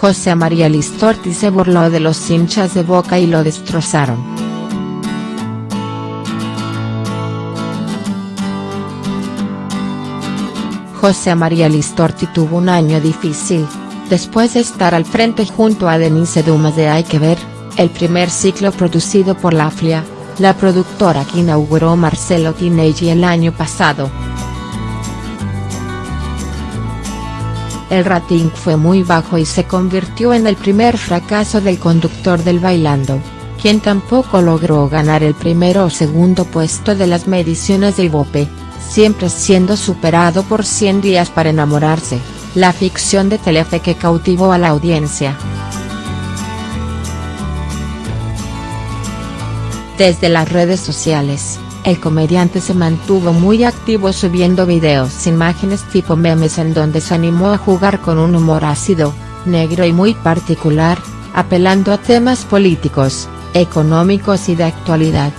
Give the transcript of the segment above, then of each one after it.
José María Listorti se burló de los hinchas de Boca y lo destrozaron. José María Listorti tuvo un año difícil, después de estar al frente junto a Denise Dumas de Hay que ver, el primer ciclo producido por la FLIA, la productora que inauguró Marcelo Tinelli el año pasado. El rating fue muy bajo y se convirtió en el primer fracaso del conductor del Bailando, quien tampoco logró ganar el primero o segundo puesto de las mediciones del Ibope, siempre siendo superado por 100 días para enamorarse, la ficción de Telefe que cautivó a la audiencia. Desde las redes sociales, el comediante se mantuvo muy activo subiendo videos imágenes tipo memes en donde se animó a jugar con un humor ácido, negro y muy particular, apelando a temas políticos, económicos y de actualidad.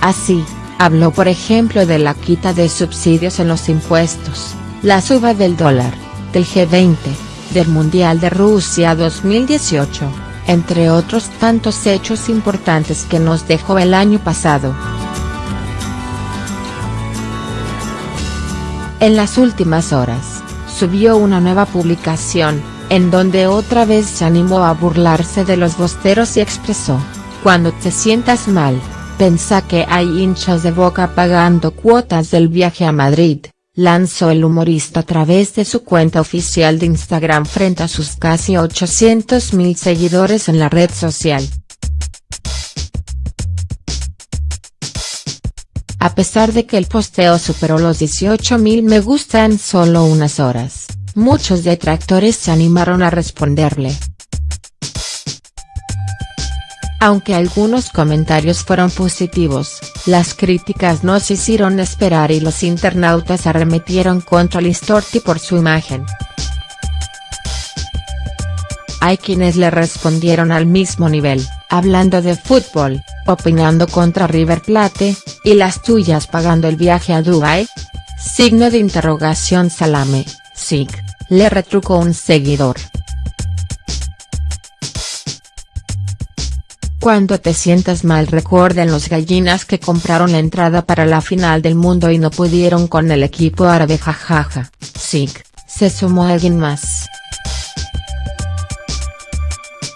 Así, habló por ejemplo de la quita de subsidios en los impuestos, la suba del dólar, del G20, del Mundial de Rusia 2018 entre otros tantos hechos importantes que nos dejó el año pasado. En las últimas horas, subió una nueva publicación, en donde otra vez se animó a burlarse de los bosteros y expresó, cuando te sientas mal, pensa que hay hinchas de boca pagando cuotas del viaje a Madrid lanzó el humorista a través de su cuenta oficial de Instagram frente a sus casi 800.000 seguidores en la red social. A pesar de que el posteo superó los 18.000 me gusta en solo unas horas, muchos detractores se animaron a responderle. Aunque algunos comentarios fueron positivos, las críticas no se hicieron esperar y los internautas arremetieron contra Listorti por su imagen. Hay quienes le respondieron al mismo nivel, hablando de fútbol, opinando contra River Plate, y las tuyas pagando el viaje a Dubai. Signo de interrogación Salame, SIG, le retrucó un seguidor. Cuando te sientas mal recuerden los gallinas que compraron la entrada para la final del mundo y no pudieron con el equipo árabe jajaja, sí, se sumó alguien más.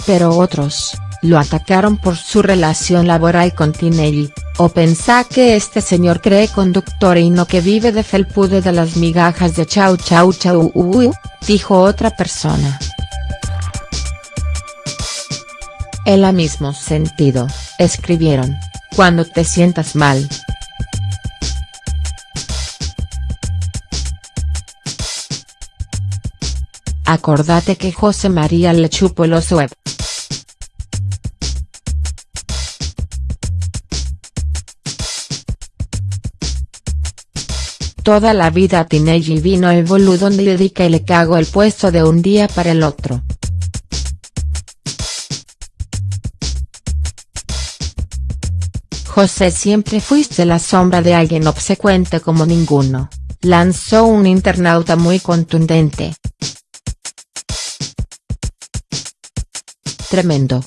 Pero otros, lo atacaron por su relación laboral con Tinelli, o pensá que este señor cree conductor y no que vive de felpude de las migajas de chau chau chau dijo otra persona. En el mismo sentido, escribieron, cuando te sientas mal. Acordate que José María le chupó los web. Toda la vida Tinelli vino el boludo donde dedica y le cago el puesto de un día para el otro. José siempre fuiste la sombra de alguien obsecuente como ninguno, lanzó un internauta muy contundente. Tremendo.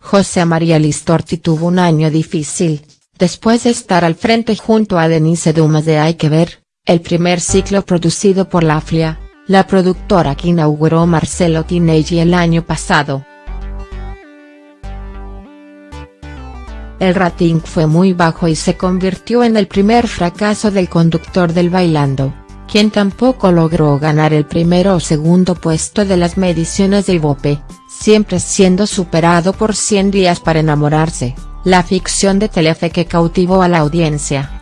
José María Listorti tuvo un año difícil, después de estar al frente junto a Denise Dumas de Hay que ver, el primer ciclo producido por la FLIA, la productora que inauguró Marcelo Tinelli el año pasado. El rating fue muy bajo y se convirtió en el primer fracaso del conductor del Bailando, quien tampoco logró ganar el primero o segundo puesto de las mediciones del Ibope, siempre siendo superado por 100 días para enamorarse, la ficción de Telefe que cautivó a la audiencia.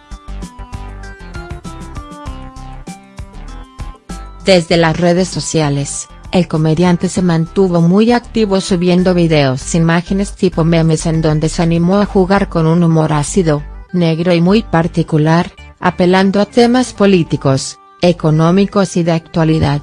Desde las redes sociales, el comediante se mantuvo muy activo subiendo videos imágenes tipo memes en donde se animó a jugar con un humor ácido, negro y muy particular, apelando a temas políticos, económicos y de actualidad.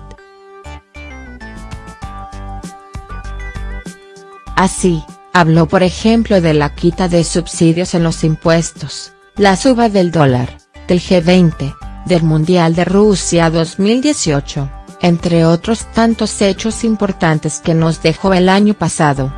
Así, habló por ejemplo de la quita de subsidios en los impuestos, la suba del dólar, del G20, del Mundial de Rusia 2018, entre otros tantos hechos importantes que nos dejó el año pasado.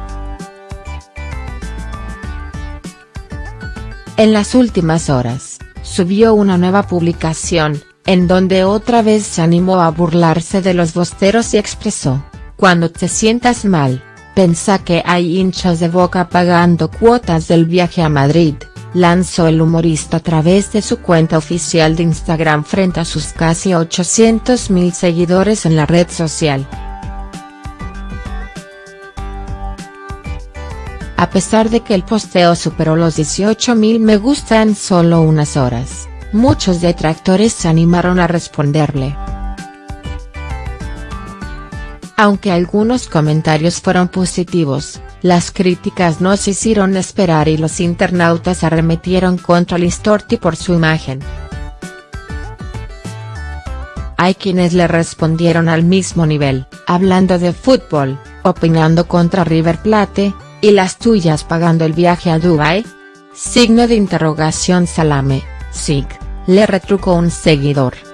En las últimas horas, subió una nueva publicación, en donde otra vez se animó a burlarse de los bosteros y expresó, cuando te sientas mal, Pensa que hay hinchas de boca pagando cuotas del viaje a Madrid, lanzó el humorista a través de su cuenta oficial de Instagram frente a sus casi 800.000 seguidores en la red social. A pesar de que el posteo superó los 18.000 me gusta en solo unas horas, muchos detractores se animaron a responderle. Aunque algunos comentarios fueron positivos, las críticas no se hicieron esperar y los internautas arremetieron contra Listorti por su imagen. Hay quienes le respondieron al mismo nivel, hablando de fútbol, opinando contra River Plate, ¿y las tuyas pagando el viaje a Dubai? Signo de interrogación Salame, SIG, le retrucó un seguidor.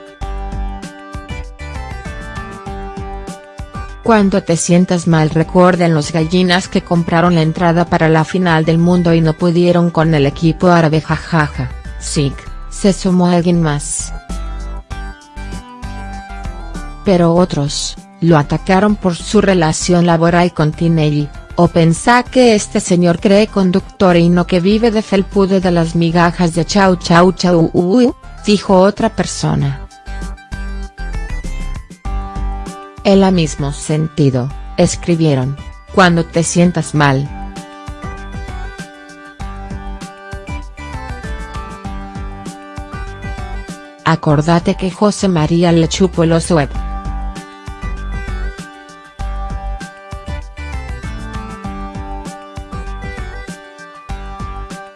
Cuando te sientas mal recuerden los gallinas que compraron la entrada para la final del mundo y no pudieron con el equipo árabe jajaja, sí, se sumó alguien más. Pero otros, lo atacaron por su relación laboral con Tinelli, o pensá que este señor cree conductor y no que vive de felpude de las migajas de chau chau chau dijo otra persona. En el mismo sentido, escribieron, cuando te sientas mal. Acordate que José María le chupó los web.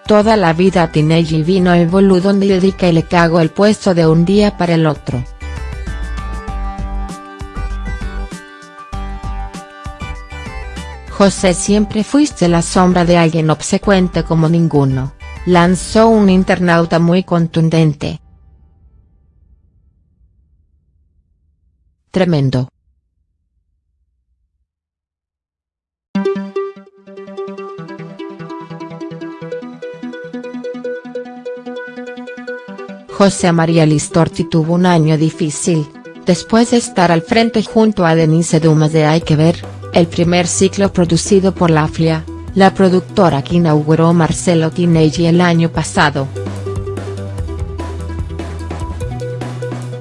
Toda la vida Tinelli vino el dedica y le cago el puesto de un día para el otro. José siempre fuiste la sombra de alguien obsecuente como ninguno, lanzó un internauta muy contundente. Tremendo. José María Listorti tuvo un año difícil, después de estar al frente junto a Denise Dumas de Hay que ver, el primer ciclo producido por la FLIA, la productora que inauguró Marcelo Tinelli el año pasado.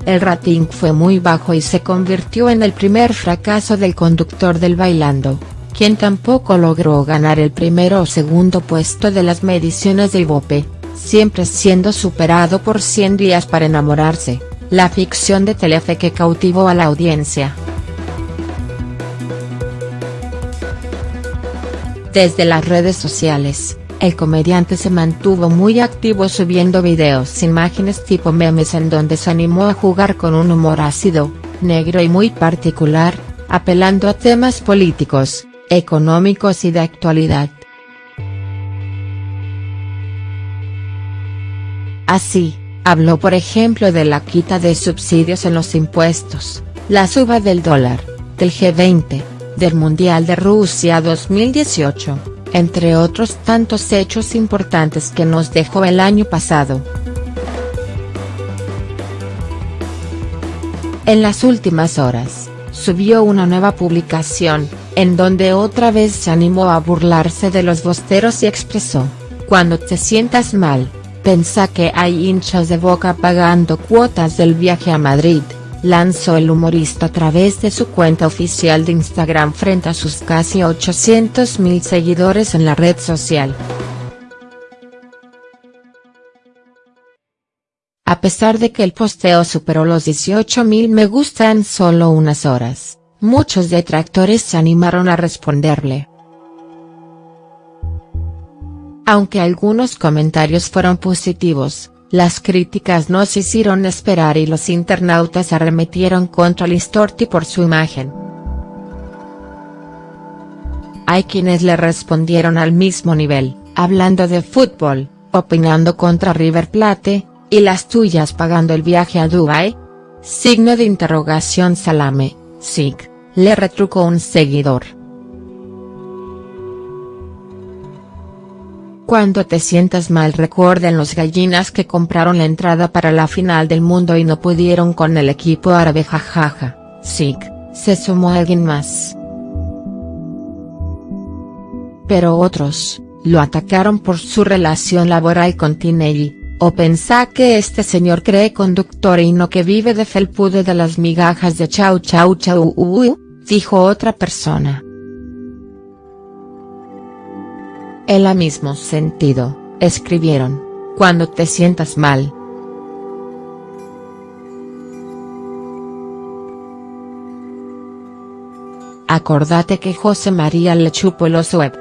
El rating fue muy bajo y se convirtió en el primer fracaso del conductor del Bailando, quien tampoco logró ganar el primero o segundo puesto de las mediciones de Ibope, siempre siendo superado por 100 días para enamorarse, la ficción de Telefe que cautivó a la audiencia. Desde las redes sociales, el comediante se mantuvo muy activo subiendo videos imágenes tipo memes en donde se animó a jugar con un humor ácido, negro y muy particular, apelando a temas políticos, económicos y de actualidad. Así, habló por ejemplo de la quita de subsidios en los impuestos, la suba del dólar, del G20, del Mundial de Rusia 2018, entre otros tantos hechos importantes que nos dejó el año pasado. En las últimas horas, subió una nueva publicación, en donde otra vez se animó a burlarse de los bosteros y expresó, cuando te sientas mal, pensa que hay hinchas de boca pagando cuotas del viaje a Madrid lanzó el humorista a través de su cuenta oficial de Instagram frente a sus casi 800.000 seguidores en la red social. A pesar de que el posteo superó los 18.000 me gusta en solo unas horas, muchos detractores se animaron a responderle. Aunque algunos comentarios fueron positivos, las críticas no se hicieron esperar y los internautas arremetieron contra Listorti por su imagen. Hay quienes le respondieron al mismo nivel, hablando de fútbol, opinando contra River Plate, ¿y las tuyas pagando el viaje a Dubai? Signo de interrogación Salame, SIG, le retrucó un seguidor. Cuando te sientas mal recuerden los gallinas que compraron la entrada para la final del mundo y no pudieron con el equipo árabe jajaja, SIG, se sumó alguien más. Pero otros, lo atacaron por su relación laboral con Tinelli, o pensá que este señor cree conductor y no que vive de felpude de las migajas de chau chau chau dijo otra persona. En el mismo sentido, escribieron, cuando te sientas mal. Acordate que José María le chupó los web.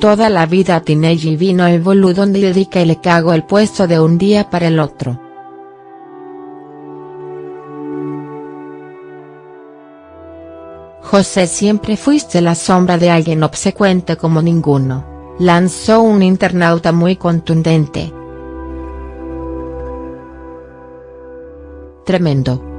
Toda la vida Tinelli vino el boludo donde dedica y le cago el puesto de un día para el otro. José siempre fuiste la sombra de alguien obsecuente como ninguno, lanzó un internauta muy contundente. Tremendo.